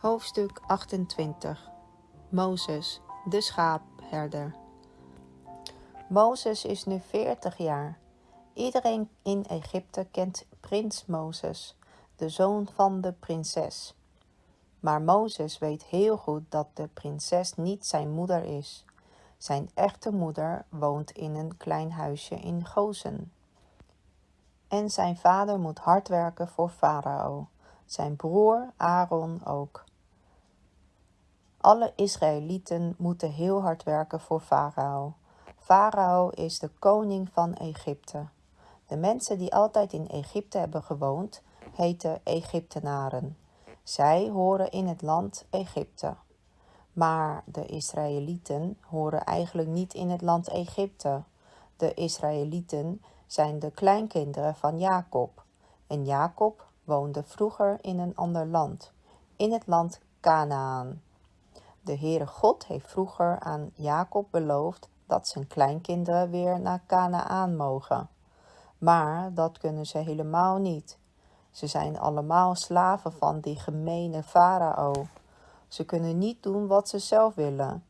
Hoofdstuk 28 Mozes, de schaapherder. Mozes is nu 40 jaar. Iedereen in Egypte kent prins Mozes, de zoon van de prinses. Maar Mozes weet heel goed dat de prinses niet zijn moeder is. Zijn echte moeder woont in een klein huisje in Gozen. En zijn vader moet hard werken voor Farao, zijn broer Aaron ook. Alle Israëlieten moeten heel hard werken voor Farao. Farao is de koning van Egypte. De mensen die altijd in Egypte hebben gewoond, heten Egyptenaren. Zij horen in het land Egypte. Maar de Israëlieten horen eigenlijk niet in het land Egypte. De Israëlieten zijn de kleinkinderen van Jacob. En Jacob woonde vroeger in een ander land, in het land Canaan. De Heere God heeft vroeger aan Jacob beloofd dat zijn kleinkinderen weer naar Canaan mogen. Maar dat kunnen ze helemaal niet. Ze zijn allemaal slaven van die gemene farao. Ze kunnen niet doen wat ze zelf willen.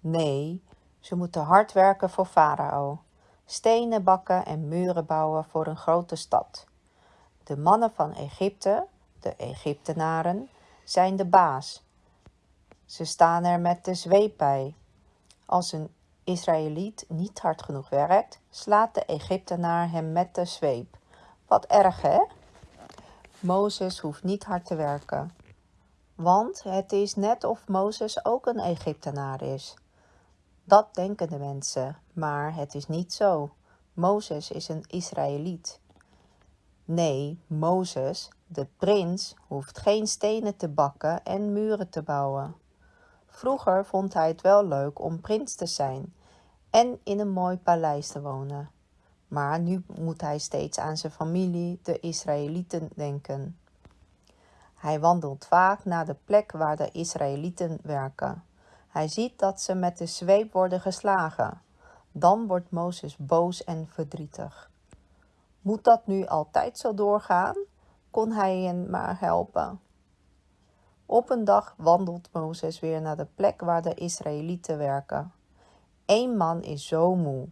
Nee, ze moeten hard werken voor farao. Stenen bakken en muren bouwen voor een grote stad. De mannen van Egypte, de Egyptenaren, zijn de baas. Ze staan er met de zweep bij. Als een Israëliet niet hard genoeg werkt, slaat de Egyptenaar hem met de zweep. Wat erg, hè? Mozes hoeft niet hard te werken. Want het is net of Mozes ook een Egyptenaar is. Dat denken de mensen, maar het is niet zo. Mozes is een Israëliet. Nee, Mozes, de prins, hoeft geen stenen te bakken en muren te bouwen. Vroeger vond hij het wel leuk om prins te zijn en in een mooi paleis te wonen. Maar nu moet hij steeds aan zijn familie, de Israëlieten, denken. Hij wandelt vaak naar de plek waar de Israëlieten werken. Hij ziet dat ze met de zweep worden geslagen. Dan wordt Mozes boos en verdrietig. Moet dat nu altijd zo doorgaan? Kon hij hen maar helpen? Op een dag wandelt Mozes weer naar de plek waar de Israëlieten werken. Eén man is zo moe.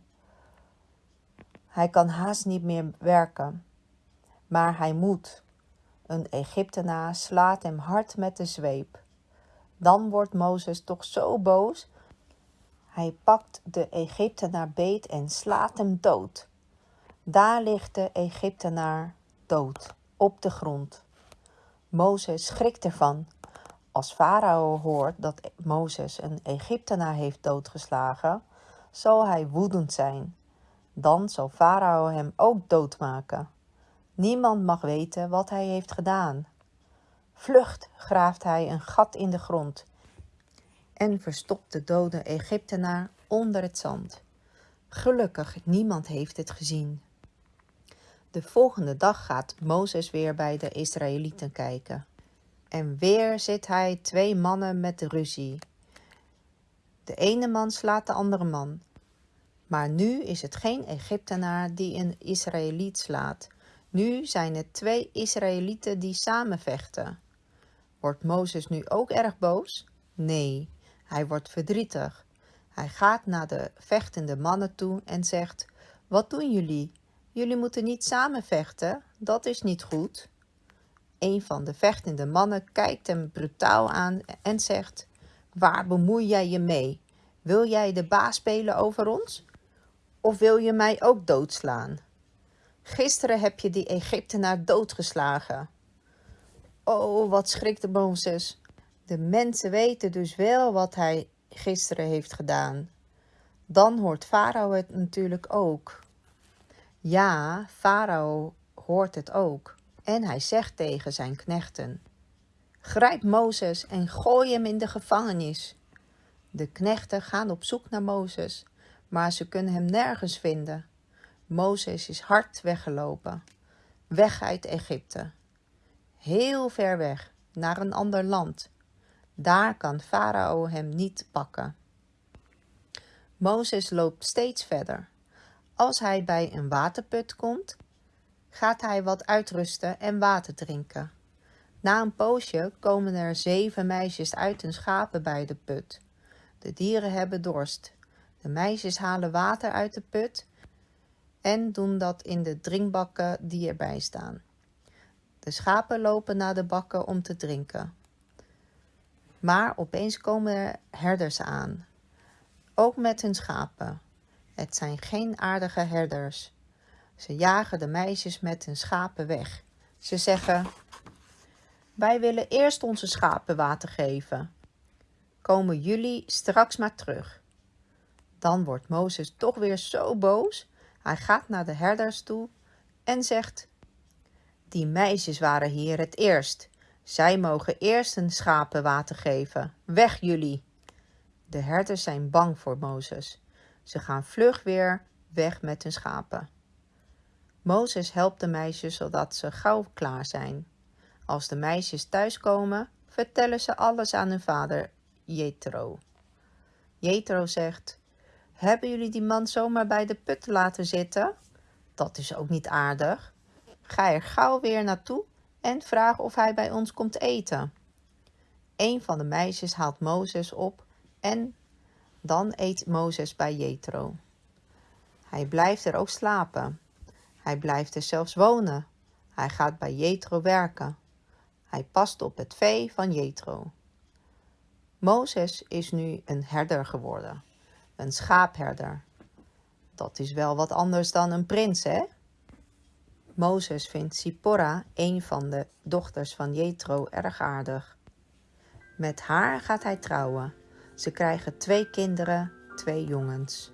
Hij kan haast niet meer werken. Maar hij moet. Een Egyptenaar slaat hem hard met de zweep. Dan wordt Mozes toch zo boos. Hij pakt de Egyptenaar beet en slaat hem dood. Daar ligt de Egyptenaar dood op de grond. Mozes schrikt ervan. Als Farao hoort dat Mozes een Egyptenaar heeft doodgeslagen, zal hij woedend zijn. Dan zal Farao hem ook doodmaken. Niemand mag weten wat hij heeft gedaan. Vlucht graaft hij een gat in de grond en verstopt de dode Egyptenaar onder het zand. Gelukkig, niemand heeft het gezien. De volgende dag gaat Mozes weer bij de Israëlieten kijken. En weer zit hij twee mannen met ruzie. De ene man slaat de andere man. Maar nu is het geen Egyptenaar die een Israëliet slaat. Nu zijn het twee Israëlieten die samen vechten. Wordt Mozes nu ook erg boos? Nee, hij wordt verdrietig. Hij gaat naar de vechtende mannen toe en zegt: Wat doen jullie? Jullie moeten niet samen vechten, dat is niet goed. Een van de vechtende mannen kijkt hem brutaal aan en zegt: Waar bemoei jij je mee? Wil jij de baas spelen over ons? Of wil je mij ook doodslaan? Gisteren heb je die Egyptenaar doodgeslagen. Oh, wat schrikte Mozes. De mensen weten dus wel wat hij gisteren heeft gedaan. Dan hoort Farao het natuurlijk ook. Ja, Farao hoort het ook. En hij zegt tegen zijn knechten: Grijp Mozes en gooi hem in de gevangenis. De knechten gaan op zoek naar Mozes, maar ze kunnen hem nergens vinden. Mozes is hard weggelopen, weg uit Egypte. Heel ver weg, naar een ander land. Daar kan Farao hem niet pakken. Mozes loopt steeds verder. Als hij bij een waterput komt, gaat hij wat uitrusten en water drinken. Na een poosje komen er zeven meisjes uit hun schapen bij de put. De dieren hebben dorst. De meisjes halen water uit de put en doen dat in de drinkbakken die erbij staan. De schapen lopen naar de bakken om te drinken. Maar opeens komen er herders aan, ook met hun schapen. Het zijn geen aardige herders. Ze jagen de meisjes met hun schapen weg. Ze zeggen: Wij willen eerst onze schapen water geven. Komen jullie straks maar terug. Dan wordt Mozes toch weer zo boos. Hij gaat naar de herders toe en zegt: Die meisjes waren hier het eerst. Zij mogen eerst hun schapen water geven. Weg jullie! De herders zijn bang voor Mozes. Ze gaan vlug weer weg met hun schapen. Mozes helpt de meisjes zodat ze gauw klaar zijn. Als de meisjes thuiskomen, vertellen ze alles aan hun vader Jethro. Jethro zegt: Hebben jullie die man zomaar bij de put laten zitten? Dat is ook niet aardig. Ga er gauw weer naartoe en vraag of hij bij ons komt eten. Een van de meisjes haalt Mozes op en dan eet Mozes bij Jethro. Hij blijft er ook slapen. Hij blijft er zelfs wonen. Hij gaat bij Jethro werken. Hij past op het vee van Jethro. Mozes is nu een herder geworden, een schaapherder. Dat is wel wat anders dan een prins, hè? Mozes vindt Sipporah, een van de dochters van Jethro, erg aardig. Met haar gaat hij trouwen. Ze krijgen twee kinderen, twee jongens.